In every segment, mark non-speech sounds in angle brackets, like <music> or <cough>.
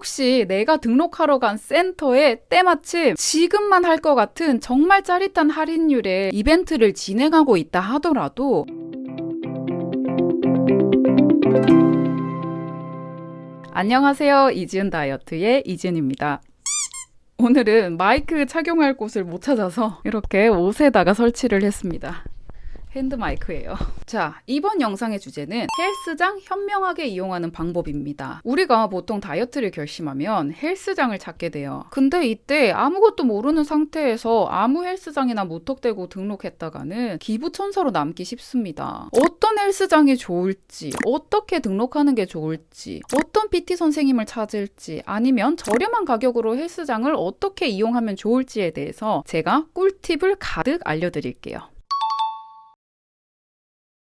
혹시 내가 등록하러 간 센터에 때마침 지금만 할 것 같은 정말 짜릿한 할인율의 이벤트를 진행하고 있다 하더라도 안녕하세요. 이지은 다이어트의 이지은입니다. 오늘은 마이크 착용할 곳을 못 찾아서 이렇게 옷에다가 설치를 했습니다. 핸드 마이크예요. <laughs> 자, 이번 영상의 주제는 헬스장 현명하게 이용하는 방법입니다. 우리가 보통 다이어트를 결심하면 헬스장을 찾게 돼요. 근데 이때 아무것도 모르는 상태에서 아무 헬스장이나 무턱대고 등록했다가는 기부천사로 남기 쉽습니다. 어떤 헬스장이 좋을지, 어떻게 등록하는 게 좋을지, 어떤 PT 선생님을 찾을지, 아니면 저렴한 가격으로 헬스장을 어떻게 이용하면 좋을지에 대해서 제가 꿀팁을 가득 알려드릴게요.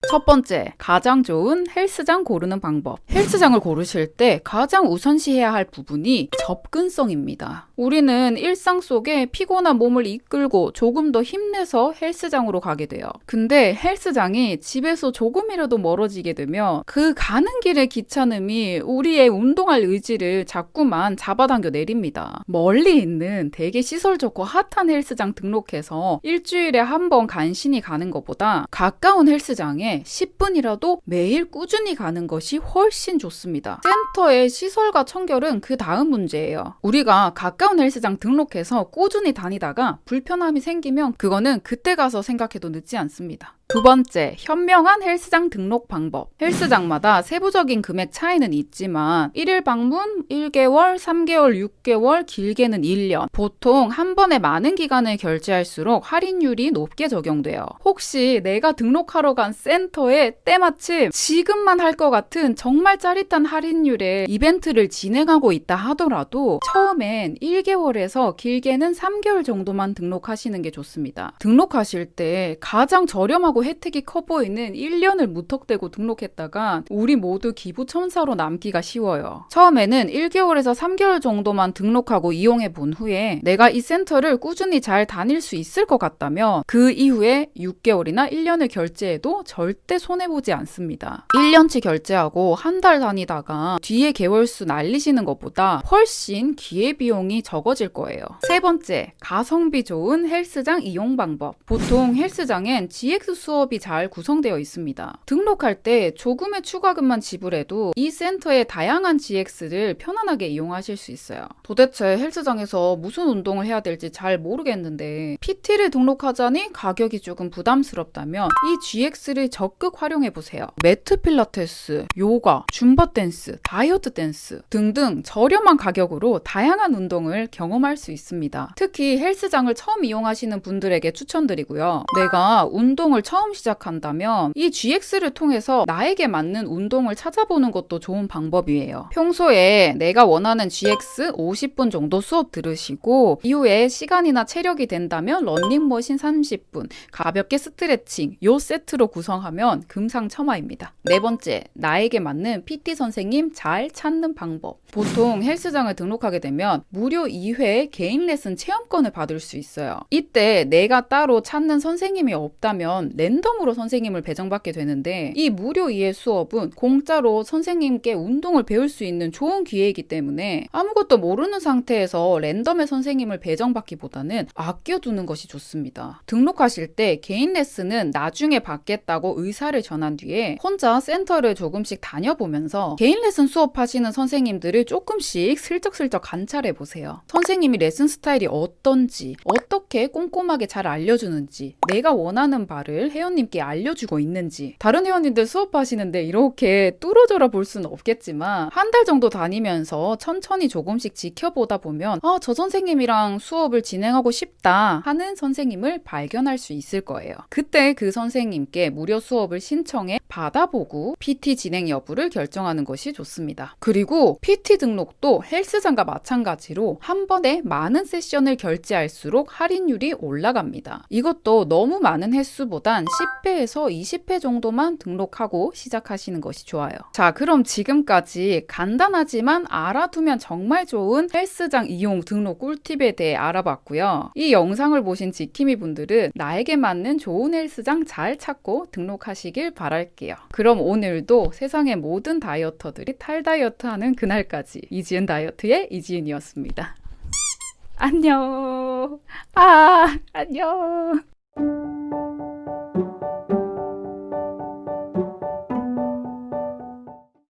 첫 번째, 가장 좋은 헬스장 고르는 방법. 헬스장을 고르실 때 가장 우선시해야 할 부분이 접근성입니다. 우리는 일상 속에 피곤한 몸을 이끌고 조금 더 힘내서 헬스장으로 가게 돼요. 근데 헬스장이 집에서 조금이라도 멀어지게 되면 그 가는 길의 귀찮음이 우리의 운동할 의지를 자꾸만 잡아당겨 내립니다. 멀리 있는 되게 시설 좋고 핫한 헬스장 등록해서 일주일에 한 번 간신히 가는 것보다 가까운 헬스장에 10분이라도 매일 꾸준히 가는 것이 훨씬 좋습니다. 센터의 시설과 청결은 그 다음 문제예요. 우리가 가까운 헬스장 등록해서 꾸준히 다니다가 불편함이 생기면 그거는 그때 가서 생각해도 늦지 않습니다. 두 번째, 현명한 헬스장 등록 방법. 헬스장마다 세부적인 금액 차이는 있지만 1일 방문 1개월, 3개월, 6개월, 길게는 1년. 보통 한 번에 많은 기간을 결제할수록 할인율이 높게 적용돼요. 혹시 내가 등록하러 간 센터에 때마침 지금만 할 것 같은 정말 짜릿한 할인율의 이벤트를 진행하고 있다 하더라도 처음엔 1개월에서 길게는 3개월 정도만 등록하시는 게 좋습니다. 등록하실 때 가장 저렴하고 하고 혜택이 커 보이는 1년을 무턱대고 등록했다가 우리 모두 기부천사로 남기가 쉬워요. 처음에는 1개월에서 3개월 정도만 등록하고 이용해 본 후에 내가 이 센터를 꾸준히 잘 다닐 수 있을 것 같다면 그 이후에 6개월이나 1년을 결제해도 절대 손해보지 않습니다. 1년치 결제하고 한 달 다니다가 뒤에 개월수 날리시는 것보다 훨씬 기회비용이 적어질 거예요. 세 번째, 가성비 좋은 헬스장 이용 방법. 보통 헬스장엔 GX 수업이 잘 구성되어 있습니다. 등록할 때 조금의 추가금만 지불해도 이 센터의 다양한 GX를 편안하게 이용하실 수 있어요. 도대체 헬스장에서 무슨 운동을 해야 될지 잘 모르겠는데 PT를 등록하자니 가격이 조금 부담스럽다면 이 GX를 적극 활용해 보세요. 매트 필라테스, 요가, 줌바 댄스, 다이어트 댄스 등등 저렴한 가격으로 다양한 운동을 경험할 수 있습니다. 특히 헬스장을 처음 이용하시는 분들에게 추천드리고요. 내가 운동을 처음 처음 시작한다면 이 GX를 통해서 나에게 맞는 운동을 찾아보는 것도 좋은 방법이에요. 평소에 내가 원하는 GX 50분 정도 수업 들으시고 이후에 시간이나 체력이 된다면 런닝머신 30분, 가볍게 스트레칭 요 세트로 구성하면 금상첨화입니다. 네 번째, 나에게 맞는 PT 선생님 잘 찾는 방법. 보통 헬스장을 등록하게 되면 무료 2회 개인 레슨 체험권을 받을 수 있어요. 이때 내가 따로 찾는 선생님이 없다면 랜덤으로 선생님을 배정받게 되는데 이 무료 2회 수업은 공짜로 선생님께 운동을 배울 수 있는 좋은 기회이기 때문에 아무것도 모르는 상태에서 랜덤의 선생님을 배정받기보다는 아껴두는 것이 좋습니다. 등록하실 때 개인 레슨은 나중에 받겠다고 의사를 전한 뒤에 혼자 센터를 조금씩 다녀보면서 개인 레슨 수업하시는 선생님들을 조금씩 슬쩍슬쩍 관찰해 보세요. 선생님이 레슨 스타일이 어떤지, 어떻게 꼼꼼하게 잘 알려주는지, 내가 원하는 바를 회원님께 알려주고 있는지 다른 회원님들 수업하시는데 이렇게 뚫어져라 볼 수는 없겠지만 한 달 정도 다니면서 천천히 조금씩 지켜보다 보면 아, 저 선생님이랑 수업을 진행하고 싶다 하는 선생님을 발견할 수 있을 거예요. 그때 그 선생님께 무료 수업을 신청해 받아보고 PT 진행 여부를 결정하는 것이 좋습니다. 그리고 PT 등록도 헬스장과 마찬가지로 한 번에 많은 세션을 결제할수록 할인율이 올라갑니다. 이것도 너무 많은 횟수보단 10회에서 20회 정도만 등록하고 시작하시는 것이 좋아요. 자, 그럼 지금까지 간단하지만 알아두면 정말 좋은 헬스장 이용 등록 꿀팁에 대해 알아봤고요. 이 영상을 보신 지킴이 분들은 나에게 맞는 좋은 헬스장 잘 찾고 등록하시길 바랄 게요. 그럼 오늘도 세상의 모든 다이어터들이 탈다이어트 하는 그날까지 이지은 다이어트의 이지은이었습니다. 안녕. 아, 안녕.